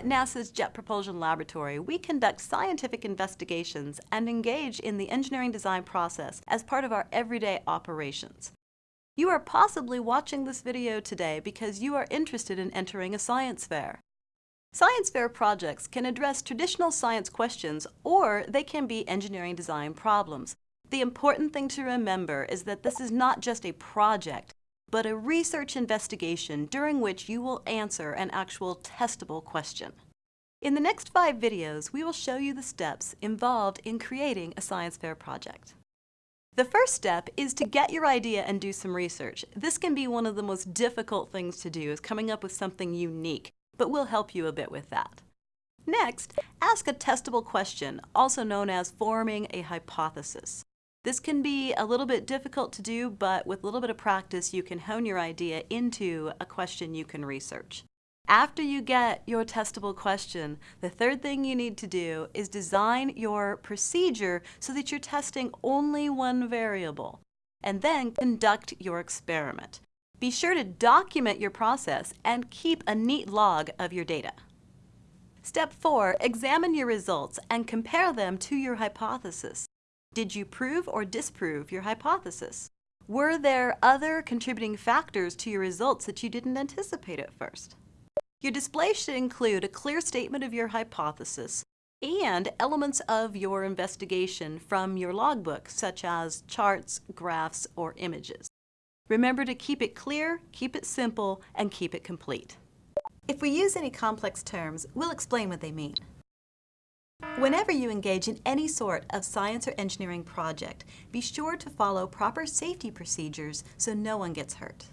at NASA's Jet Propulsion Laboratory, we conduct scientific investigations and engage in the engineering design process as part of our everyday operations. You are possibly watching this video today because you are interested in entering a science fair. Science fair projects can address traditional science questions or they can be engineering design problems. The important thing to remember is that this is not just a project, but a research investigation during which you will answer an actual testable question. In the next five videos, we will show you the steps involved in creating a science fair project. The first step is to get your idea and do some research. This can be one of the most difficult things to do, is coming up with something unique, but we'll help you a bit with that. Next, ask a testable question, also known as forming a hypothesis. This can be a little bit difficult to do, but with a little bit of practice, you can hone your idea into a question you can research. After you get your testable question, the third thing you need to do is design your procedure so that you're testing only one variable, and then conduct your experiment. Be sure to document your process and keep a neat log of your data. Step 4. Examine your results and compare them to your hypothesis. Did you prove or disprove your hypothesis? Were there other contributing factors to your results that you didn't anticipate at first? Your display should include a clear statement of your hypothesis and elements of your investigation from your logbook, such as charts, graphs, or images. Remember to keep it clear, keep it simple, and keep it complete. If we use any complex terms, we'll explain what they mean. Whenever you engage in any sort of science or engineering project, be sure to follow proper safety procedures so no one gets hurt.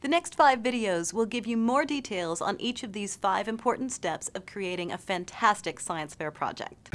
The next five videos will give you more details on each of these five important steps of creating a fantastic science fair project.